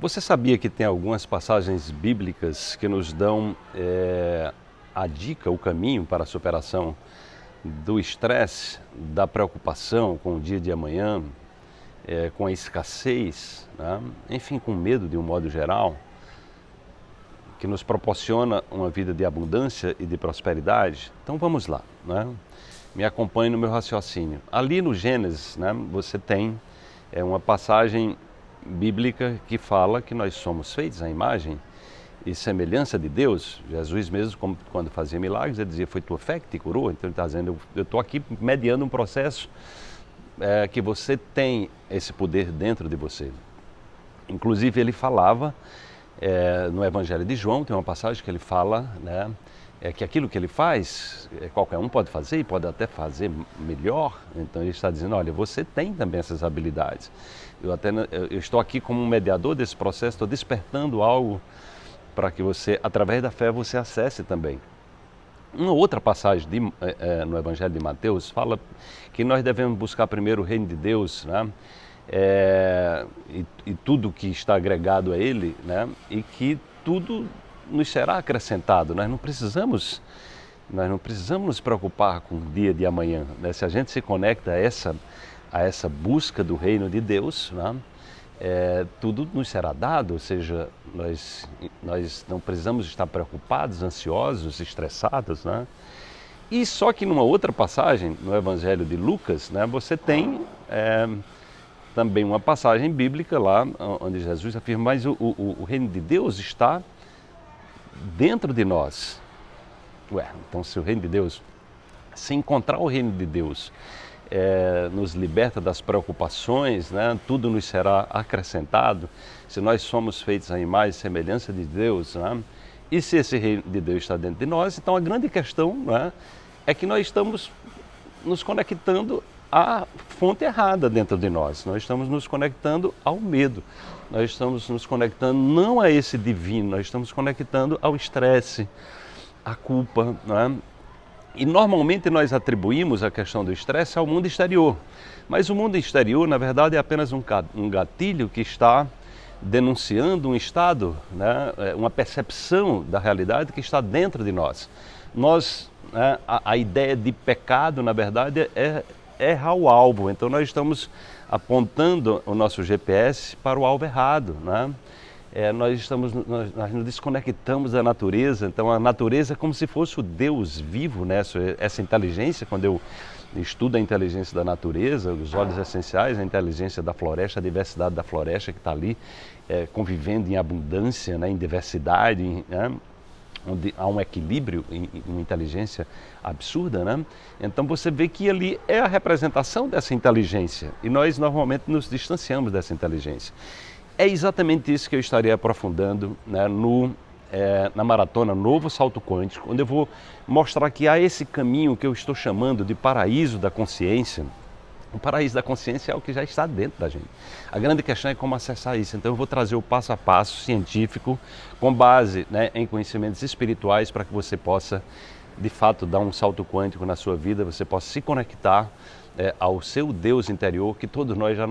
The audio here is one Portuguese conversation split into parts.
Você sabia que tem algumas passagens bíblicas que nos dão é, a dica, o caminho para a superação do estresse, da preocupação com o dia de amanhã, é, com a escassez, né? enfim, com medo de um modo geral, que nos proporciona uma vida de abundância e de prosperidade? Então vamos lá, né? me acompanhe no meu raciocínio. Ali no Gênesis, né, você tem é, uma passagem bíblica que fala que nós somos feitos à imagem e semelhança de Deus. Jesus mesmo, quando fazia milagres, ele dizia, foi tua fé que te curou. Então ele está dizendo, eu estou aqui mediando um processo é, que você tem esse poder dentro de você. Inclusive ele falava é, no Evangelho de João, tem uma passagem que ele fala, né, é que aquilo que ele faz, é, qualquer um pode fazer e pode até fazer melhor. Então ele está dizendo, olha, você tem também essas habilidades. Eu, até, eu estou aqui como um mediador desse processo, estou despertando algo para que você, através da fé, você acesse também. Uma outra passagem de, é, é, no Evangelho de Mateus fala que nós devemos buscar primeiro o reino de Deus, né? É, e, e, tudo que está agregado a Ele, né? E que tudo nos será acrescentado. Nós não precisamos, nós não precisamos nos preocupar com o dia de amanhã. Né? Se a gente se conecta a essa, a essa busca do reino de Deus, né? é, tudo nos será dado, ou seja, nós, nós não precisamos estar preocupados, ansiosos, estressados. Né? E só que numa outra passagem, no Evangelho de Lucas, né, você tem é, também uma passagem bíblica lá, onde Jesus afirma, mas o, o, o reino de Deus está dentro de nós. Ué, então se o reino de Deus, se encontrar o reino de Deus, é, nos liberta das preocupações, né? tudo nos será acrescentado, se nós somos feitos à imagem e semelhança de Deus, né? e se esse reino de Deus está dentro de nós, então a grande questão né, é que nós estamos nos conectando à fonte errada dentro de nós, nós estamos nos conectando ao medo, nós estamos nos conectando não a esse divino, nós estamos conectando ao estresse, à culpa. Né? E normalmente nós atribuímos a questão do estresse ao mundo exterior. Mas o mundo exterior, na verdade, é apenas um gatilho que está denunciando um estado, né? É, uma percepção da realidade que está dentro de nós. Nós, né? a, a ideia de pecado, na verdade, é errar o alvo. Então nós estamos apontando o nosso GPS para o alvo errado. Né? É, nós, estamos, nós, nós nos desconectamos da natureza, então a natureza é como se fosse o Deus vivo, né? essa, essa inteligência, quando eu estudo a inteligência da natureza, os óleos essenciais, a inteligência da floresta, a diversidade da floresta que está ali, é, convivendo em abundância, né? em diversidade, em, né? Onde há um equilíbrio, uma inteligência absurda, né? Então você vê que ali é a representação dessa inteligência e nós normalmente nos distanciamos dessa inteligência. É exatamente isso que eu estarei aprofundando né, no, é, na maratona Novo Salto Quântico, onde eu vou mostrar que há esse caminho que eu estou chamando de paraíso da consciência, o paraíso da consciência é o que já está dentro da gente. A grande questão é como acessar isso. Então eu vou trazer o passo a passo científico com base né, em conhecimentos espirituais para que você possa, de fato, dar um salto quântico na sua vida, você possa se conectar é, ao seu Deus interior, que todos nós já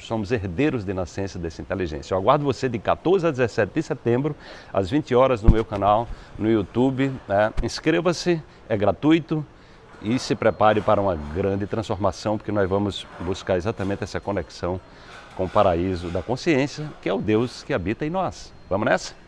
somos herdeiros de nascença dessa inteligência. Eu aguardo você de 14 a 17 de setembro, às 20 horas, no meu canal, no YouTube. Né? Inscreva-se, é gratuito e se prepare para uma grande transformação, porque nós vamos buscar exatamente essa conexão com o paraíso da consciência, que é o Deus que habita em nós. Vamos nessa?